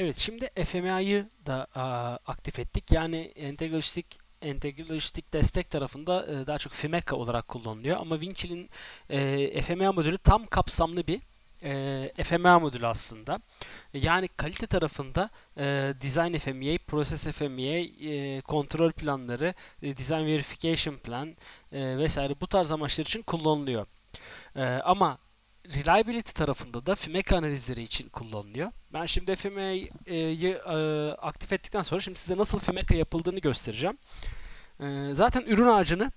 Evet, şimdi FMA'yı da aa, aktif ettik. Yani entegralojistik entegralojistik destek tarafında e, daha çok FMECA olarak kullanılıyor. Ama Winchill'in e, FMA modülü tam kapsamlı bir e, FMA modülü aslında. Yani kalite tarafında e, Design FMEA, Process FMEA, e, kontrol planları, e, Design Verification Plan e, vesaire bu tarz amaçlar için kullanılıyor. E, ama Reliability tarafında da FMEC analizleri için kullanılıyor. Ben şimdi FMEA'yı e, aktif ettikten sonra şimdi size nasıl FMECA yapıldığını göstereceğim. E, zaten ürün ağacını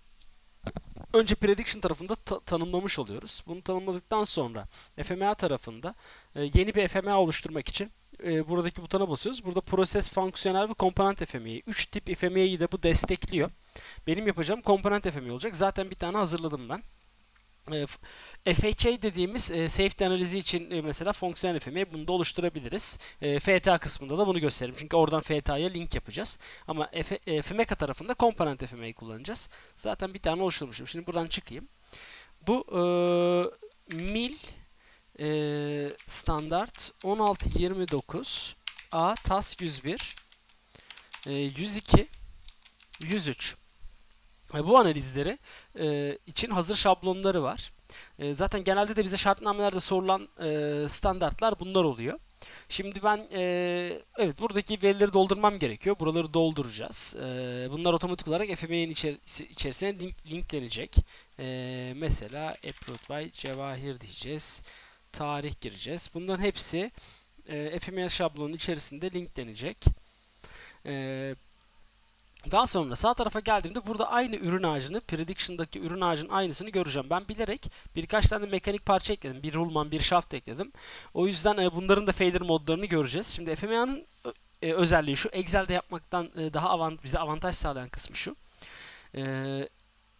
önce prediction tarafında ta- tanımlamış oluyoruz. Bunu tanımladıktan sonra FMEA tarafında e, yeni bir FMEA oluşturmak için e, buradaki butona basıyoruz. Burada proses, fonksiyonel ve komponent FMEA. 3 tip FMEA'yı de bu destekliyor. Benim yapacağım komponent FMEA olacak. Zaten bir tane hazırladım ben. E, FHA dediğimiz e, safety analizi için e, mesela fonksiyonel FMEA bunu da oluşturabiliriz. E, FTA kısmında da bunu gösteririm. Çünkü oradan FTA'ya link yapacağız. Ama F, e, tarafında komponent FMEA'yı kullanacağız. Zaten bir tane oluşturmuşum. Şimdi buradan çıkayım. Bu e, mil e, standart 1629 A TAS 101 e, 102 103 e, bu analizleri e, için hazır şablonları var. E, zaten genelde de bize şartnamelerde sorulan e, standartlar bunlar oluyor. Şimdi ben e, evet buradaki verileri doldurmam gerekiyor. Buraları dolduracağız. E, bunlar otomatik olarak FME'nin içerisi, içerisine link, linklenecek. E, mesela approved by Cevahir diyeceğiz. Tarih gireceğiz. Bunların hepsi e, FME şablonun içerisinde linklenecek. E, daha sonra sağ tarafa geldiğimde burada aynı ürün ağacını, prediction'daki ürün ağacının aynısını göreceğim. Ben bilerek birkaç tane mekanik parça ekledim. Bir rulman, bir shaft ekledim. O yüzden e, bunların da failure modlarını göreceğiz. Şimdi FMA'nın e, özelliği şu. Excel'de yapmaktan e, daha avant bize avantaj sağlayan kısmı şu.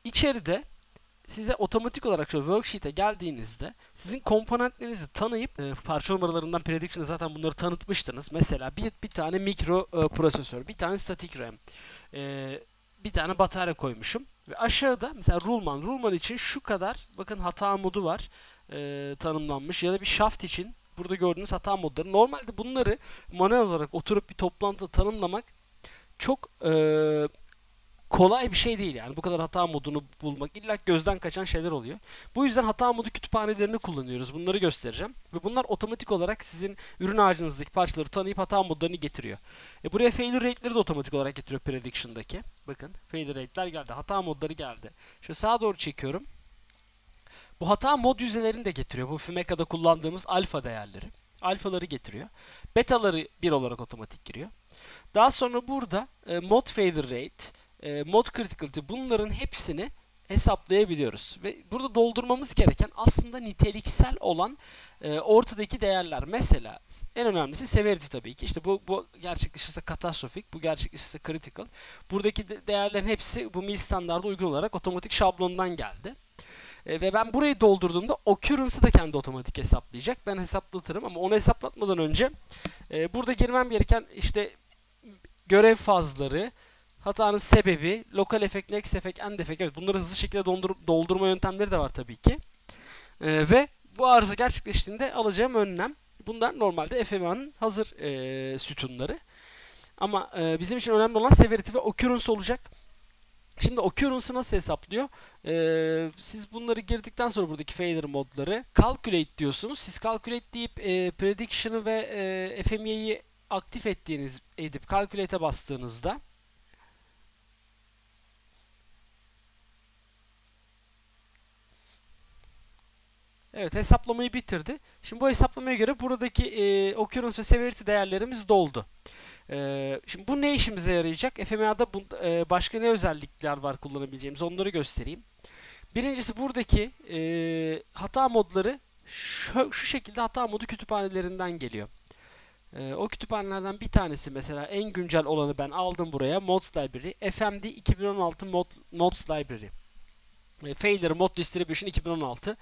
İçeride size otomatik olarak şu worksheet'e geldiğinizde sizin komponentlerinizi tanıyıp e, parça numaralarından prediction'da zaten bunları tanıtmıştınız. Mesela bir, bir tane mikro e, prosesör, bir tane static RAM, e, bir tane batarya koymuşum. Ve aşağıda mesela Rulman, Rulman için şu kadar bakın hata modu var e, tanımlanmış ya da bir shaft için burada gördüğünüz hata modları. Normalde bunları manuel olarak oturup bir toplantıda tanımlamak çok e, kolay bir şey değil yani. Bu kadar hata modunu bulmak illa gözden kaçan şeyler oluyor. Bu yüzden hata modu kütüphanelerini kullanıyoruz. Bunları göstereceğim. Ve bunlar otomatik olarak sizin ürün ağacınızdaki parçaları tanıyıp hata modlarını getiriyor. E buraya failure rate'leri de otomatik olarak getiriyor prediction'daki. Bakın failure rate'ler geldi. Hata modları geldi. Şöyle sağa doğru çekiyorum. Bu hata mod yüzdelerini de getiriyor. Bu FMECA'da kullandığımız alfa değerleri. Alfaları getiriyor. Betaları bir olarak otomatik giriyor. Daha sonra burada e, mod failure rate, e, mod criticality bunların hepsini hesaplayabiliyoruz. Ve burada doldurmamız gereken aslında niteliksel olan e, ortadaki değerler. Mesela en önemlisi severity tabii ki. İşte bu, bu gerçekleşirse katastrofik, bu gerçekleşirse critical. Buradaki de değerlerin hepsi bu mil standarda uygun olarak otomatik şablondan geldi. E, ve ben burayı doldurduğumda occurrence'ı da kendi otomatik hesaplayacak. Ben hesaplatırım ama onu hesaplatmadan önce e, burada girmem gereken işte görev fazları, hatanın sebebi, lokal efekt, next efekt, end efekt. Evet bunları hızlı şekilde dondur doldurma yöntemleri de var tabii ki. E, ve bu arıza gerçekleştiğinde alacağım önlem. Bunlar normalde FMA'nın hazır e, sütunları. Ama e, bizim için önemli olan severity ve occurrence olacak. Şimdi occurrence'ı nasıl hesaplıyor? Ee, siz bunları girdikten sonra buradaki failure modları calculate diyorsunuz. Siz calculate deyip e, prediction'ı ve e, FME'yi aktif ettiğiniz edip calculate'e bastığınızda Evet hesaplamayı bitirdi. Şimdi bu hesaplamaya göre buradaki e, occurrence ve severity değerlerimiz doldu. E, şimdi bu ne işimize yarayacak? FMA'da bu, e, başka ne özellikler var kullanabileceğimiz onları göstereyim. Birincisi buradaki e, hata modları şu, şu şekilde hata modu kütüphanelerinden geliyor. E, o kütüphanelerden bir tanesi mesela en güncel olanı ben aldım buraya. Mods Library. FMD 2016 Mod, Mods Library. E, Failure Mod Distribution 2016.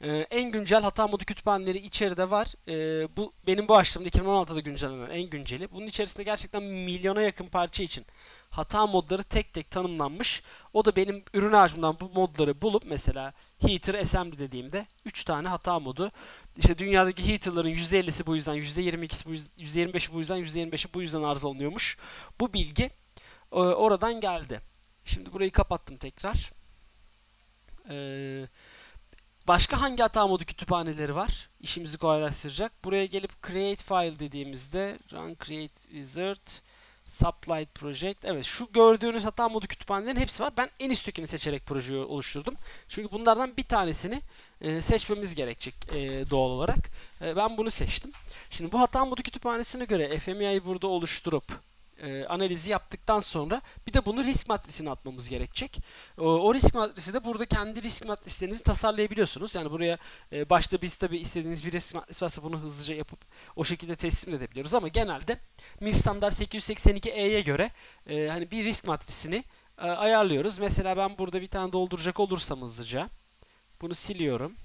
Ee, en güncel hata modu kütüphaneleri içeride var. Ee, bu benim bu açtığımda 2016'da güncellenen en günceli. Bunun içerisinde gerçekten milyona yakın parça için hata modları tek tek tanımlanmış. O da benim ürün ağacımdan bu modları bulup mesela heater assembly dediğimde 3 tane hata modu. İşte dünyadaki heater'ların %50'si bu yüzden, %22'si bu yüzden, %25'i bu yüzden, %25'i bu yüzden arızalanıyormuş. Bu bilgi e, oradan geldi. Şimdi burayı kapattım tekrar. Ee, başka hangi hata modu kütüphaneleri var? İşimizi kolaylaştıracak. Buraya gelip create file dediğimizde run create wizard Supply Project. Evet şu gördüğünüz hata modu kütüphanelerin hepsi var. Ben en üsttekini seçerek projeyi oluşturdum. Çünkü bunlardan bir tanesini e, seçmemiz gerekecek e, doğal olarak. E, ben bunu seçtim. Şimdi bu hata modu kütüphanesine göre FMEI'yi burada oluşturup e, analizi yaptıktan sonra bir de bunu risk matrisine atmamız gerekecek. O, o risk matrisi de burada kendi risk matrislerinizi tasarlayabiliyorsunuz. Yani buraya e, başta biz tabi istediğiniz bir risk matrisi varsa bunu hızlıca yapıp o şekilde teslim edebiliyoruz ama genelde MIL standart 882E'ye göre e, hani bir risk matrisini e, ayarlıyoruz. Mesela ben burada bir tane dolduracak olursam hızlıca bunu siliyorum.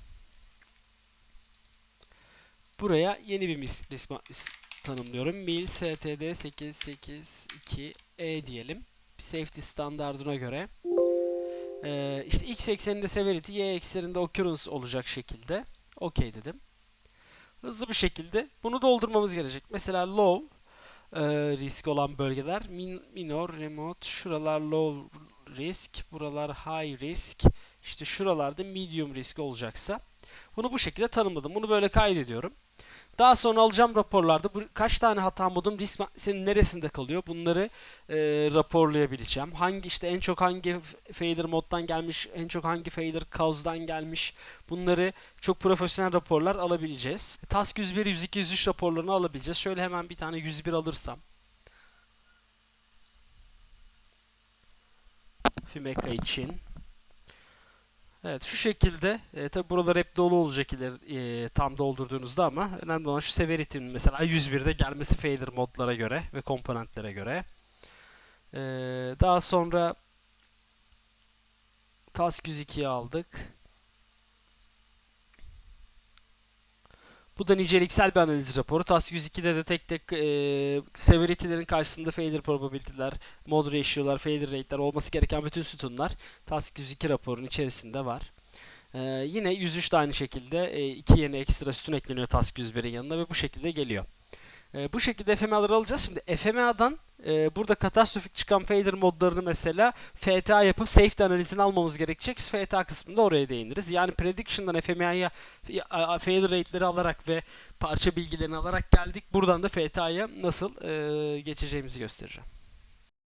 Buraya yeni bir risk matrisi tanımlıyorum. Mil std 882e diyelim. Safety standardına göre. Ee, işte x ekseninde severity, y ekseninde occurrence olacak şekilde. OK dedim. Hızlı bir şekilde bunu doldurmamız gerekecek. Mesela low e, risk olan bölgeler min, minor, remote, şuralar low risk, buralar high risk, işte şuralarda medium risk olacaksa bunu bu şekilde tanımladım. Bunu böyle kaydediyorum. Daha sonra alacağım raporlarda bu, kaç tane hata modum risk maddesinin neresinde kalıyor bunları e, raporlayabileceğim. Hangi işte en çok hangi fader moddan gelmiş, en çok hangi fader cause'dan gelmiş bunları çok profesyonel raporlar alabileceğiz. Task 101, 102, 103 raporlarını alabileceğiz. Şöyle hemen bir tane 101 alırsam. Fimeka için Evet şu şekilde e, tabi buralar hep dolu olacak ileri e, tam doldurduğunuzda ama önemli olan şu severity'nin mesela 101'de gelmesi fader modlara göre ve komponentlere göre. E, daha sonra task 102'yi aldık. Bu da niceliksel bir analiz raporu. Task 102'de de tek tek e, severity'lerin karşısında failure probability'ler, mod ratio'lar, failure rate'ler olması gereken bütün sütunlar Task 102 raporunun içerisinde var. Ee, yine 103 de aynı şekilde e, iki yeni ekstra sütun ekleniyor Task 101'in yanına ve bu şekilde geliyor. E, bu şekilde FMA'ları alacağız. Şimdi FMA'dan e, burada katastrofik çıkan fader modlarını mesela FTA yapıp safety analizini almamız gerekecek. FTA kısmında oraya değiniriz. Yani prediction'dan FMA'ya fader rate'leri alarak ve parça bilgilerini alarak geldik. Buradan da FTA'ya nasıl e, geçeceğimizi göstereceğim.